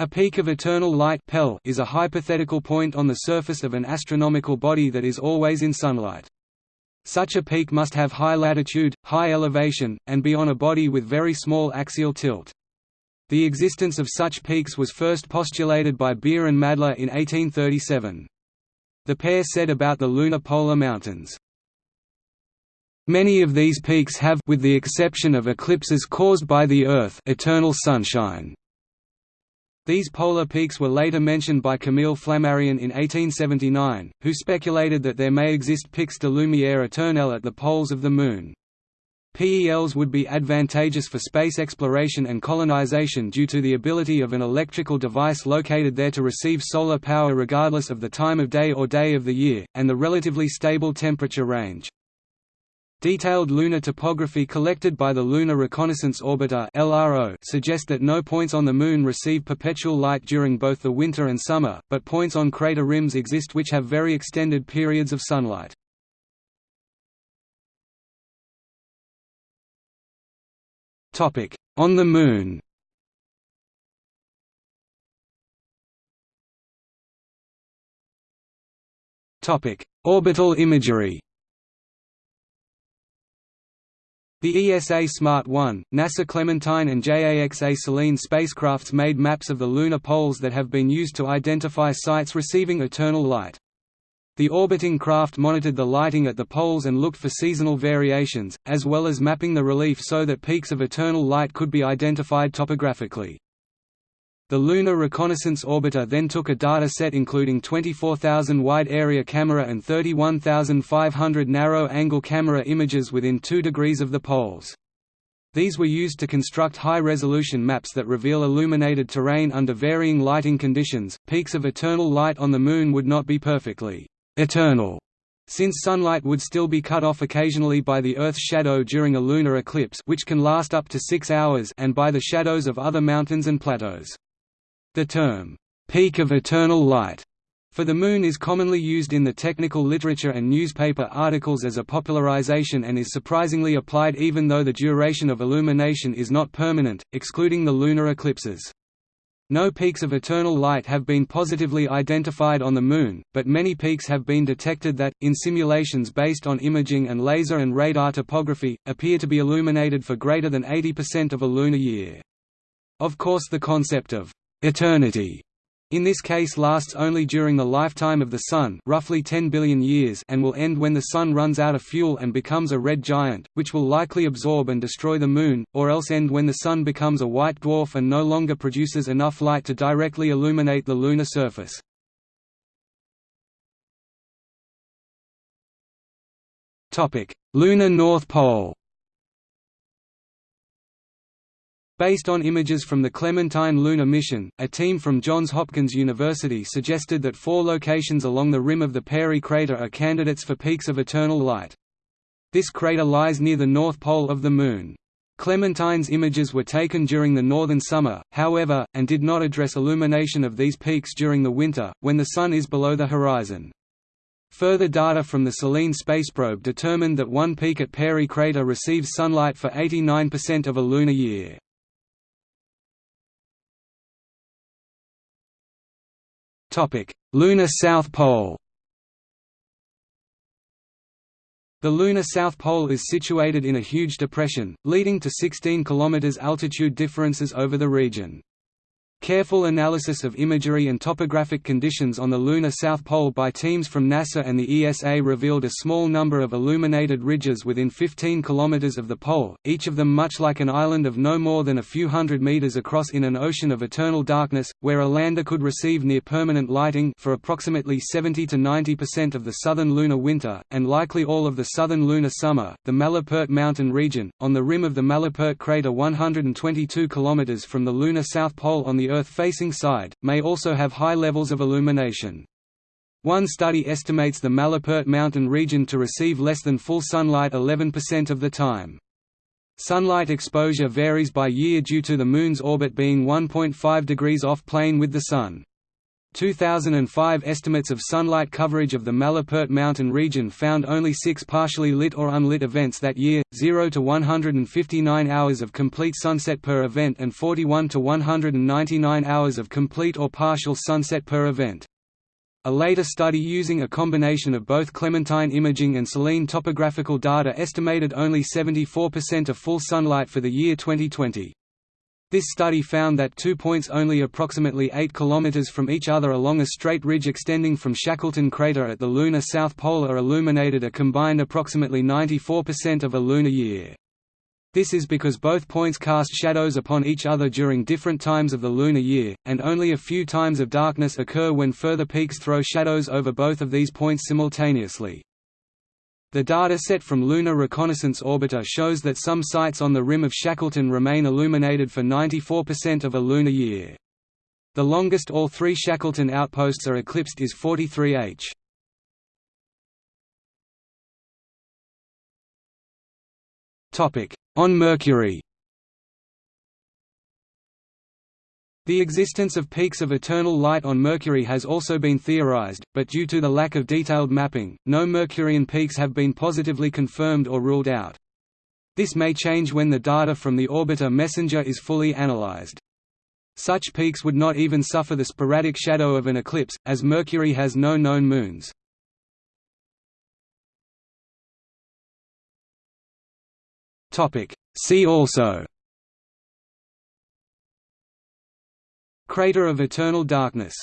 A peak of eternal light is a hypothetical point on the surface of an astronomical body that is always in sunlight. Such a peak must have high latitude, high elevation, and be on a body with very small axial tilt. The existence of such peaks was first postulated by Beer and Madler in 1837. The pair said about the lunar polar mountains, Many of these peaks have with the exception of eclipses caused by the Earth eternal sunshine. These polar peaks were later mentioned by Camille Flammarion in 1879, who speculated that there may exist pics de lumière éternelle at the poles of the Moon. PELs would be advantageous for space exploration and colonization due to the ability of an electrical device located there to receive solar power regardless of the time of day or day of the year, and the relatively stable temperature range. Detailed lunar topography collected by the Lunar Reconnaissance Orbiter (LRO) suggest that no points on the Moon receive perpetual light during both the winter and summer, but points on crater rims exist which have very extended periods of sunlight. Topic: On the Moon. Topic: Orbital imagery. The ESA Smart 1, NASA Clementine and JAXA Selene spacecrafts made maps of the lunar poles that have been used to identify sites receiving eternal light. The orbiting craft monitored the lighting at the poles and looked for seasonal variations, as well as mapping the relief so that peaks of eternal light could be identified topographically. The Lunar Reconnaissance Orbiter then took a data set including 24,000 wide-area camera and 31,500 narrow-angle camera images within 2 degrees of the poles. These were used to construct high-resolution maps that reveal illuminated terrain under varying lighting conditions. Peaks of eternal light on the Moon would not be perfectly eternal, since sunlight would still be cut off occasionally by the Earth's shadow during a lunar eclipse which can last up to six hours and by the shadows of other mountains and plateaus. The term, "'peak of eternal light' for the Moon is commonly used in the technical literature and newspaper articles as a popularization and is surprisingly applied even though the duration of illumination is not permanent, excluding the lunar eclipses. No peaks of eternal light have been positively identified on the Moon, but many peaks have been detected that, in simulations based on imaging and laser and radar topography, appear to be illuminated for greater than 80% of a lunar year. Of course the concept of eternity in this case lasts only during the lifetime of the Sun roughly 10 billion years and will end when the Sun runs out of fuel and becomes a red giant, which will likely absorb and destroy the Moon, or else end when the Sun becomes a white dwarf and no longer produces enough light to directly illuminate the lunar surface. Lunar North Pole Based on images from the Clementine lunar mission, a team from Johns Hopkins University suggested that four locations along the rim of the Peary crater are candidates for peaks of eternal light. This crater lies near the north pole of the Moon. Clementine's images were taken during the northern summer, however, and did not address illumination of these peaks during the winter, when the Sun is below the horizon. Further data from the Selene spaceprobe determined that one peak at Peary crater receives sunlight for 89% of a lunar year. Lunar South Pole. The lunar South Pole is situated in a huge depression, leading to 16 km altitude differences over the region. Careful analysis of imagery and topographic conditions on the lunar South Pole by teams from NASA and the ESA revealed a small number of illuminated ridges within 15 kilometers of the pole, each of them much like an island of no more than a few hundred meters across in an ocean of eternal darkness, where a lander could receive near-permanent lighting for approximately 70 to 90% of the southern lunar winter, and likely all of the southern lunar summer. The Malapert mountain region, on the rim of the Malapert crater 122 kilometers from the lunar South Pole on the Earth-facing side, may also have high levels of illumination. One study estimates the Malapert mountain region to receive less than full sunlight 11% of the time. Sunlight exposure varies by year due to the Moon's orbit being 1.5 degrees off plane with the Sun. 2005 estimates of sunlight coverage of the Malapert mountain region found only six partially lit or unlit events that year, 0 to 159 hours of complete sunset per event and 41 to 199 hours of complete or partial sunset per event. A later study using a combination of both Clementine imaging and Selene topographical data estimated only 74% of full sunlight for the year 2020. This study found that two points only approximately 8 km from each other along a straight ridge extending from Shackleton crater at the lunar south pole are illuminated a combined approximately 94% of a lunar year. This is because both points cast shadows upon each other during different times of the lunar year, and only a few times of darkness occur when further peaks throw shadows over both of these points simultaneously. The data set from Lunar Reconnaissance Orbiter shows that some sites on the rim of Shackleton remain illuminated for 94% of a lunar year. The longest all three Shackleton outposts are eclipsed is 43 h. On Mercury The existence of peaks of eternal light on Mercury has also been theorized, but due to the lack of detailed mapping, no Mercurian peaks have been positively confirmed or ruled out. This may change when the data from the orbiter MESSENGER is fully analyzed. Such peaks would not even suffer the sporadic shadow of an eclipse, as Mercury has no known moons. See also Crater of eternal darkness